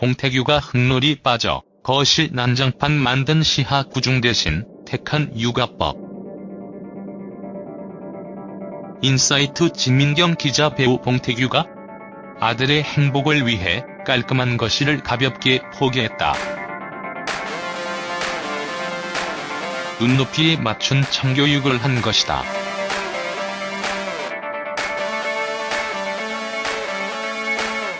봉태규가 흙놀이 빠져 거실 난장판 만든 시하 꾸중 대신 택한 육아법. 인사이트 진민경 기자 배우 봉태규가 아들의 행복을 위해 깔끔한 거실을 가볍게 포기했다. 눈높이에 맞춘 참교육을 한 것이다.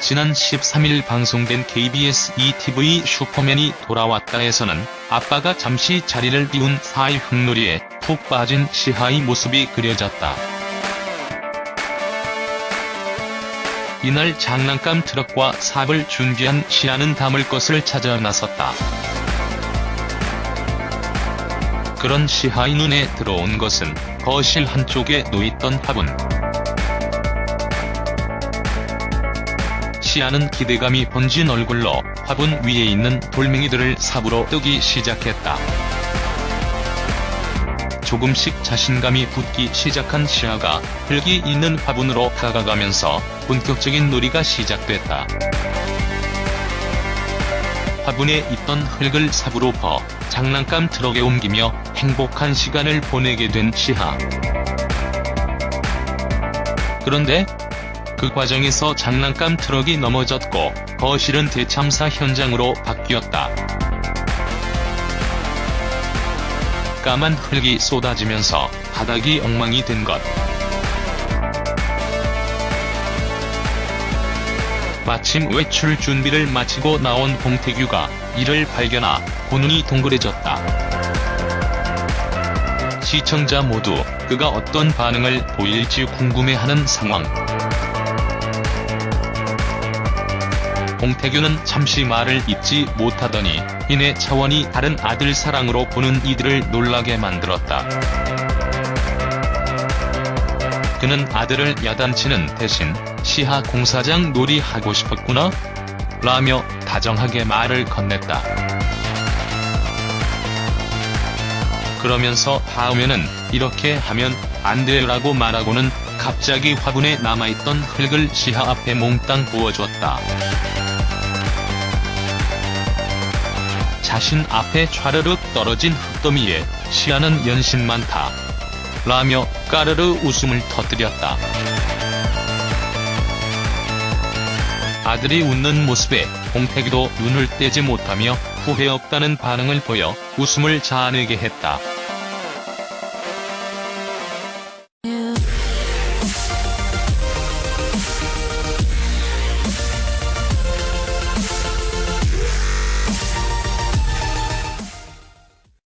지난 13일 방송된 KBS ETV 슈퍼맨이 돌아왔다에서는 아빠가 잠시 자리를 비운 사이 흙놀이에 푹 빠진 시하의 모습이 그려졌다. 이날 장난감 트럭과 삽을 준비한 시아는 담을 것을 찾아 나섰다. 그런 시하의 눈에 들어온 것은 거실 한쪽에 놓였던 화분. 시아는 기대감이 번진 얼굴로 화분 위에 있는 돌멩이들을 삽으로 뜨기 시작했다. 조금씩 자신감이 붙기 시작한 시아가 흙이 있는 화분으로 다가가면서 본격적인 놀이가 시작됐다. 화분에 있던 흙을 삽으로 퍼 장난감 트럭에 옮기며 행복한 시간을 보내게 된 시하. 그런데 그 과정에서 장난감 트럭이 넘어졌고 거실은 대참사 현장으로 바뀌었다. 까만 흙이 쏟아지면서 바닥이 엉망이 된 것. 마침 외출 준비를 마치고 나온 봉태규가 이를 발견하고 두 눈이 동그래졌다. 시청자 모두 그가 어떤 반응을 보일지 궁금해하는 상황. 봉태규는 잠시 말을 잇지 못하더니 이내 차원이 다른 아들 사랑으로 보는 이들을 놀라게 만들었다. 그는 아들을 야단치는 대신 시하 공사장 놀이 하고 싶었구나? 라며 다정하게 말을 건넸다. 그러면서 다음에는 이렇게 하면 안 돼라고 말하고는 갑자기 화분에 남아있던 흙을 시하 앞에 몽땅 부어줬다. 자신 앞에 좌르륵 떨어진 흙더미에 시아는 연신 많다. 라며 까르르 웃음을 터뜨렸다. 아들이 웃는 모습에 봉태기도 눈을 떼지 못하며 후회 없다는 반응을 보여 웃음을 자아내게 했다.